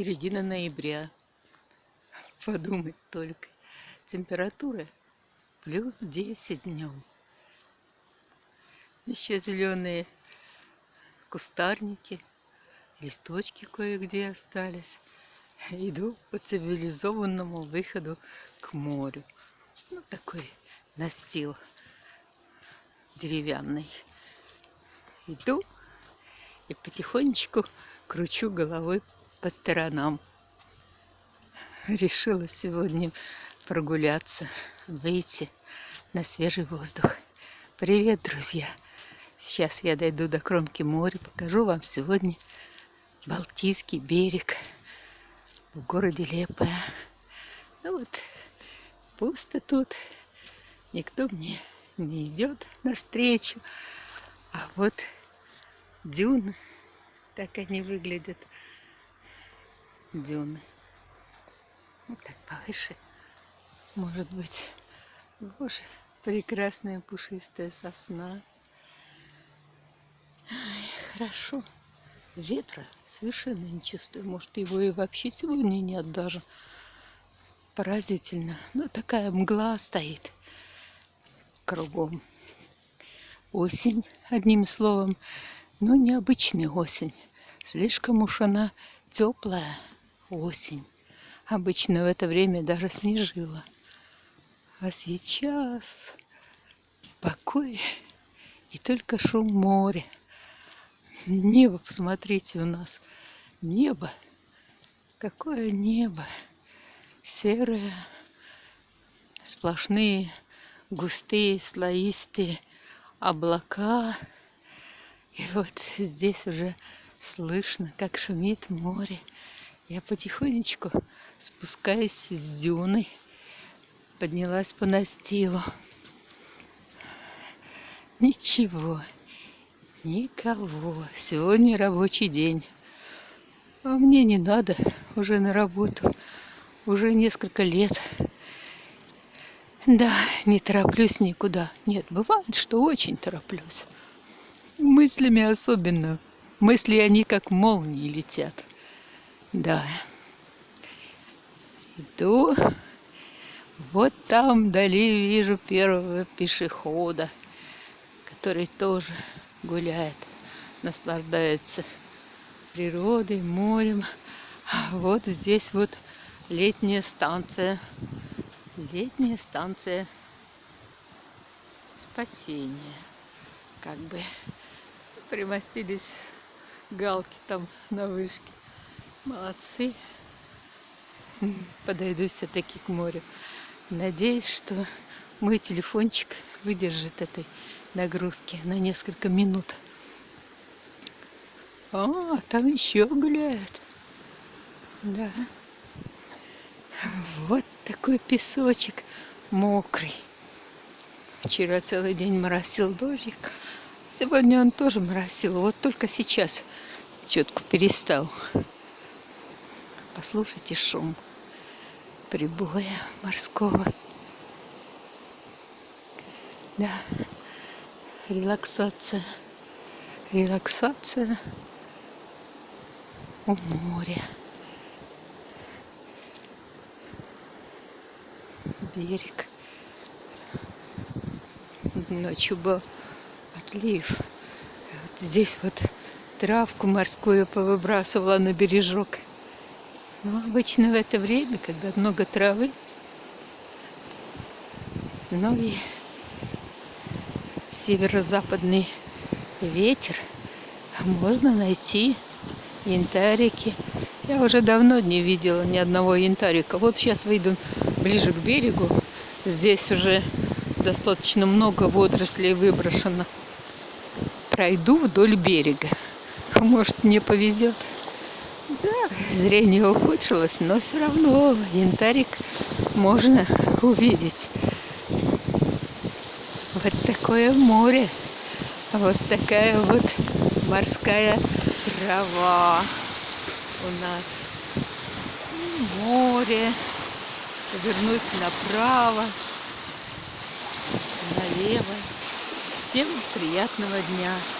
середина ноября. Подумать только. Температура плюс 10 днем. Еще зеленые кустарники, листочки кое-где остались. Иду по цивилизованному выходу к морю. Ну, такой настил деревянный. Иду и потихонечку кручу головой по сторонам. Решила сегодня прогуляться, выйти на свежий воздух. Привет, друзья! Сейчас я дойду до кромки моря, покажу вам сегодня Балтийский берег в городе Лепая. Ну вот, пусто тут, никто мне не идет навстречу. А вот дюны, так они выглядят, дюны. Вот так повыше, может быть. Боже, прекрасная пушистая сосна. Ай, хорошо. Ветра совершенно не чувствую. Может, его и вообще сегодня нет даже. Поразительно. Ну, такая мгла стоит кругом. Осень, одним словом, но необычная осень. Слишком уж она теплая осень. Обычно в это время даже снежила. А сейчас покой и только шум моря. Небо, посмотрите, у нас небо. Какое небо. Серое, сплошные, густые, слоистые облака. И вот здесь уже слышно, как шумит море. Я потихонечку спускаюсь с дюны, поднялась по настилу. Ничего, никого. Сегодня рабочий день. А мне не надо уже на работу. Уже несколько лет. Да, не тороплюсь никуда. Нет, бывает, что очень тороплюсь. Мыслями особенно. Мысли они как молнии летят. Да. Иду. Вот там вдали вижу первого пешехода, который тоже гуляет, наслаждается природой, морем. А вот здесь вот летняя станция. Летняя станция спасения. Как бы примостились галки там на вышке. Молодцы. Подойду все-таки к морю. Надеюсь, что мой телефончик выдержит этой нагрузки на несколько минут. А, там еще гуляют. Да. Вот такой песочек мокрый. Вчера целый день моросил дождик. Сегодня он тоже моросил. Вот только сейчас четко перестал. Послушайте шум прибоя морского. Да, релаксация. Релаксация у моря. Берег. Ночью был отлив. Вот здесь вот травку морскую повыбрасывала на бережок. Но обычно в это время, когда много травы, ну и северо-западный ветер, можно найти янтарики. Я уже давно не видела ни одного янтарика. Вот сейчас выйду ближе к берегу. Здесь уже достаточно много водорослей выброшено. Пройду вдоль берега. Может, мне повезет. Да, зрение ухудшилось, но все равно янтарик можно увидеть. Вот такое море. Вот такая вот морская трава у нас. Море. Повернусь направо, налево. Всем приятного дня!